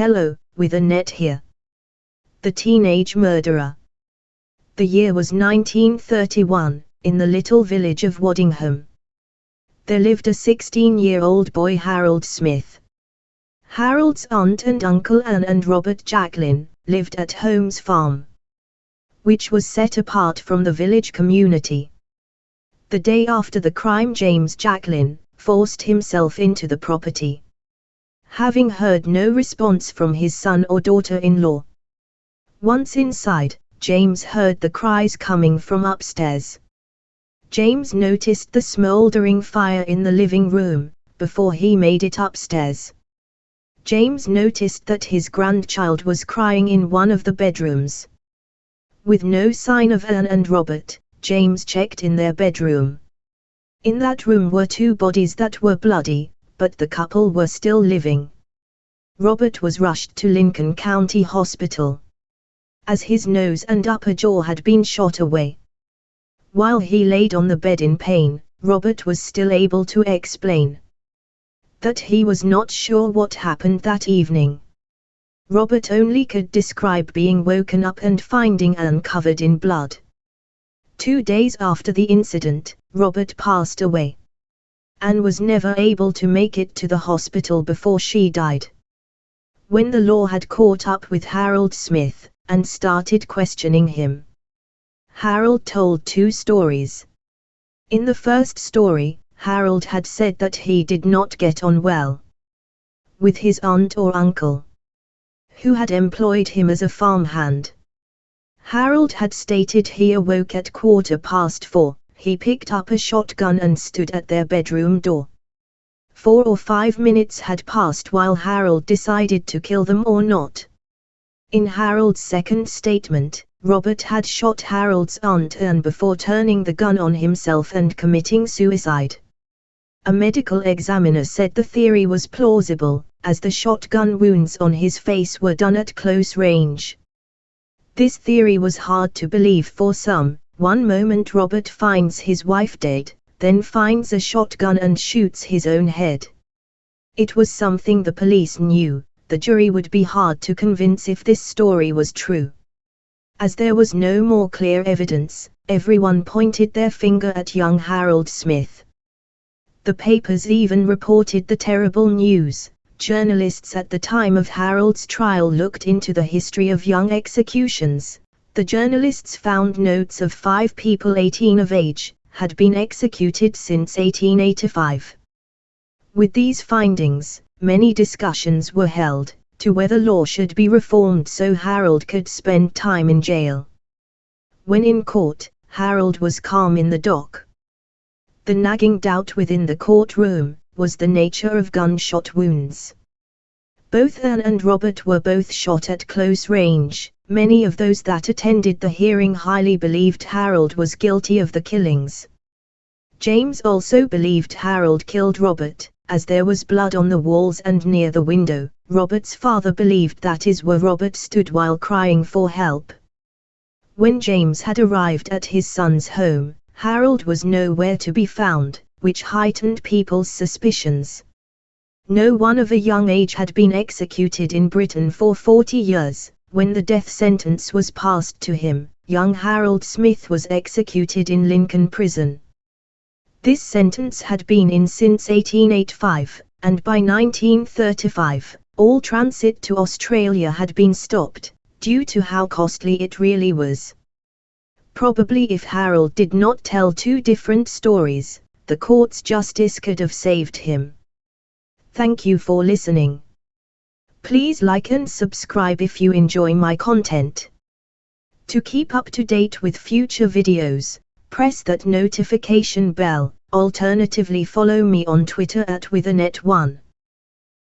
Hello, with Annette here. The Teenage Murderer. The year was 1931, in the little village of Waddingham. There lived a 16-year-old boy Harold Smith. Harold's aunt and uncle Anne and Robert Jacklin lived at Holmes Farm, which was set apart from the village community. The day after the crime James Jacklin forced himself into the property. Having heard no response from his son or daughter-in-law. Once inside, James heard the cries coming from upstairs. James noticed the smouldering fire in the living room, before he made it upstairs. James noticed that his grandchild was crying in one of the bedrooms. With no sign of Anne and Robert, James checked in their bedroom. In that room were two bodies that were bloody, but the couple were still living. Robert was rushed to Lincoln County Hospital as his nose and upper jaw had been shot away. While he laid on the bed in pain, Robert was still able to explain that he was not sure what happened that evening. Robert only could describe being woken up and finding Anne covered in blood. Two days after the incident, Robert passed away. Anne was never able to make it to the hospital before she died. When the law had caught up with Harold Smith, and started questioning him. Harold told two stories. In the first story, Harold had said that he did not get on well with his aunt or uncle, who had employed him as a farmhand. Harold had stated he awoke at quarter past four, he picked up a shotgun and stood at their bedroom door. Four or five minutes had passed while Harold decided to kill them or not. In Harold's second statement, Robert had shot Harold's aunt and before turning the gun on himself and committing suicide. A medical examiner said the theory was plausible, as the shotgun wounds on his face were done at close range. This theory was hard to believe for some, one moment Robert finds his wife dead, then finds a shotgun and shoots his own head. It was something the police knew, the jury would be hard to convince if this story was true. As there was no more clear evidence, everyone pointed their finger at young Harold Smith. The papers even reported the terrible news. Journalists at the time of Harold's trial looked into the history of young executions. The journalists found notes of five people 18 of age had been executed since 1885. With these findings, many discussions were held, to whether law should be reformed so Harold could spend time in jail. When in court, Harold was calm in the dock. The nagging doubt within the courtroom was the nature of gunshot wounds. Both Anne and Robert were both shot at close range. Many of those that attended the hearing highly believed Harold was guilty of the killings. James also believed Harold killed Robert, as there was blood on the walls and near the window, Robert's father believed that is where Robert stood while crying for help. When James had arrived at his son's home, Harold was nowhere to be found, which heightened people's suspicions. No one of a young age had been executed in Britain for 40 years. When the death sentence was passed to him, young Harold Smith was executed in Lincoln Prison. This sentence had been in since 1885, and by 1935, all transit to Australia had been stopped, due to how costly it really was. Probably if Harold did not tell two different stories, the court's justice could have saved him. Thank you for listening. Please like and subscribe if you enjoy my content. To keep up to date with future videos, press that notification bell, alternatively follow me on Twitter at withannette1.